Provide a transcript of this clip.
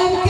and